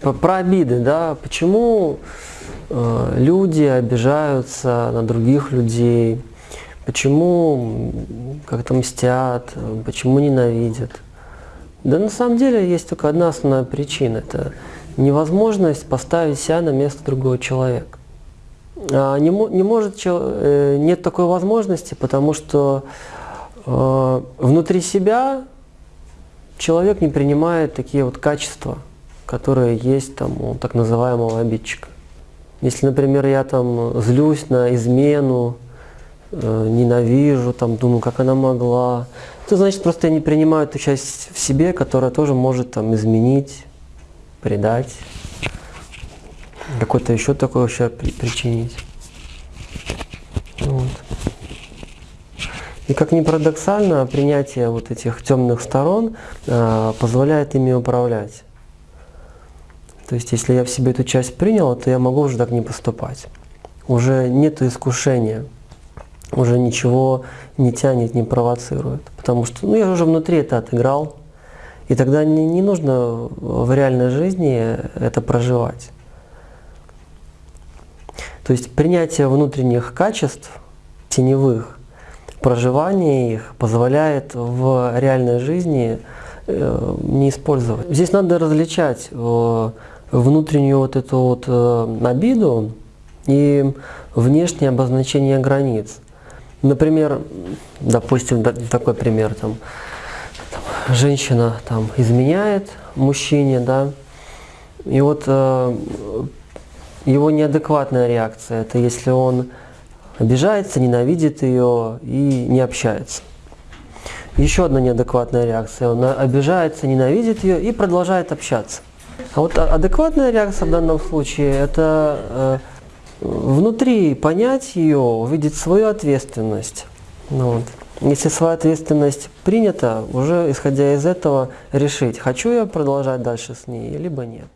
Про, обиды, да, почему э, люди обижаются на других людей, почему как-то мстят, почему ненавидят. Да на самом деле есть только одна основная причина, это невозможность поставить себя на место другого человека. А не, не может, э, нет такой возможности, потому что э, внутри себя человек не принимает такие вот качества, которые есть там у так называемого обидчика. Если, например, я там злюсь на измену, э, ненавижу, там думаю, как она могла, то значит просто я не принимаю эту часть в себе, которая тоже может там изменить, предать, какой-то еще такой ущерб причинить. Вот. И как ни парадоксально, принятие вот этих темных сторон э, позволяет ими управлять. То есть, если я в себе эту часть принял, то я могу уже так не поступать. Уже нет искушения, уже ничего не тянет, не провоцирует. Потому что ну, я уже внутри это отыграл, и тогда не, не нужно в реальной жизни это проживать. То есть принятие внутренних качеств, теневых, проживание их позволяет в реальной жизни э, не использовать. Здесь надо различать э, внутреннюю вот эту вот э, обиду и внешнее обозначение границ. Например, допустим, такой пример, там, там женщина там изменяет мужчине, да, и вот э, его неадекватная реакция, это если он обижается, ненавидит ее и не общается. Еще одна неадекватная реакция. Он обижается, ненавидит ее и продолжает общаться. А вот адекватная реакция в данном случае – это э, внутри понять ее, увидеть свою ответственность. Ну, вот. Если своя ответственность принята, уже исходя из этого решить, хочу я продолжать дальше с ней, либо нет.